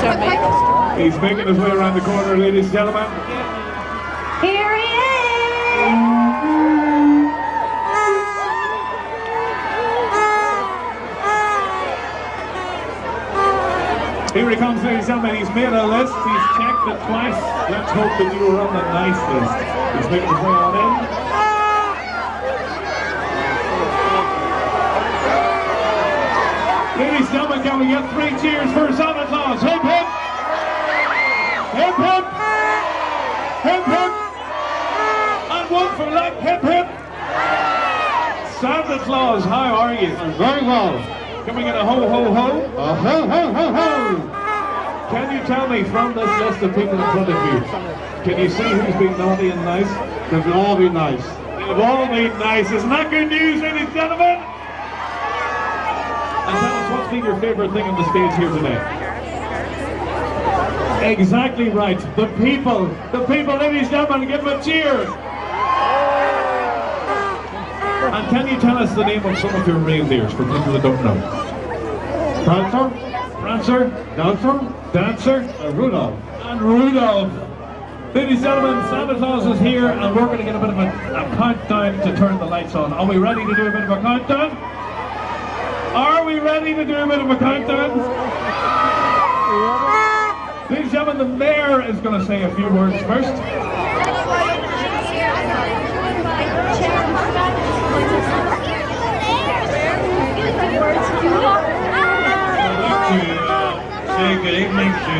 He's making his way around the corner, ladies and gentlemen. Here he is! Here he comes, ladies and gentlemen. He's made a list. He's checked it twice. Let's hope that you were on the nice list. He's making his way on in. Ladies and gentlemen, can we get three cheers for Santa one for luck, hip hip! Santa Claus, how are you? Very well. Can we get a ho ho ho? Uh, ho, ho, ho, ho. Can you tell me from this list of people in front of you, can you see who's been naughty and nice? They've all been nice. They've all been nice. Isn't that good news, ladies and gentlemen? And tell us what's been your favourite thing on the stage here today? Exactly right. The people. The people, ladies and gentlemen, give them a cheer. And can you tell us the name of some of your reindeers for people that don't know? Prancer, Prancer, Dancer, Dancer, and Rudolph. and Rudolph. Ladies and gentlemen, Santa Claus is here and we're going to get a bit of a, a countdown to turn the lights on. Are we ready to do a bit of a countdown? Are we ready to do a bit of a countdown? Ladies and gentlemen, the mayor is going to say a few words first. I'd like to uh, say good evening to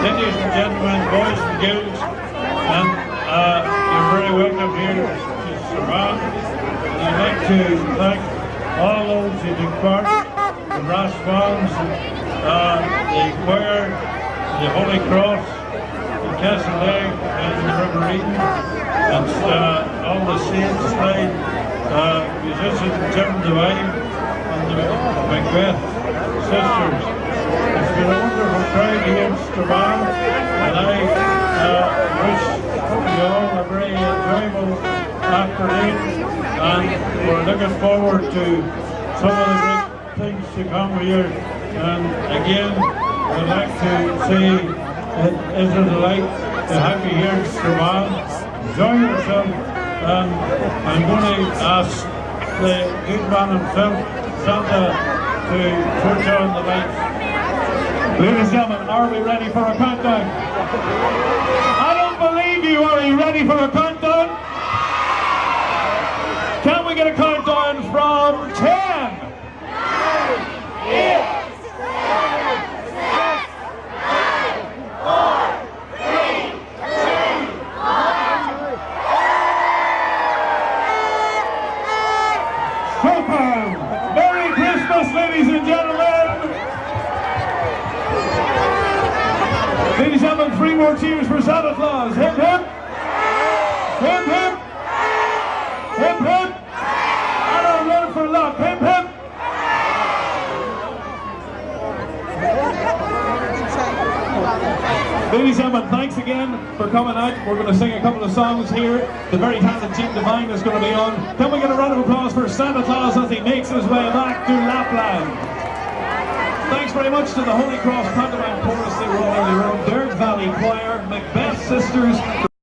ladies and gentlemen, boys and girls, and uh, you're very welcome here to Strabane. And I'd like to thank all those who took part, the brass bands, uh, the choir, the Holy Cross, the Castle Lake, and the River Eden, and uh, all the saints, like uh, musicians Jim Devine, and the Macbeth sisters. Been a wonderful crowd here in Strabane, and I uh, wish you all a very enjoyable afternoon, and we're looking forward to some of the great things to come here. And again, I'd like to say it is a delight to have you here in Strabane. Enjoy yourself, and I'm going to ask the good man himself, Santa, to switch on the lights. Ladies and gentlemen, are we ready for a countdown? I don't believe you. Are you ready for a countdown? Can we get a countdown from 10? Super! Merry Christmas, ladies and gentlemen! More cheers for Santa Claus. Hip hip! Hip hip! Hip hip! And a run for luck. Hip hip! Ladies and gentlemen, thanks again for coming out. We're going to sing a couple of songs here. The very talented Jim Devine is going to be on. Can we get a round of applause for Santa Claus as he makes his way back to Lapland? Thanks very much to the Holy Cross Pantomime Chorus. They were all earlier on. Choir, Macbeth Sisters,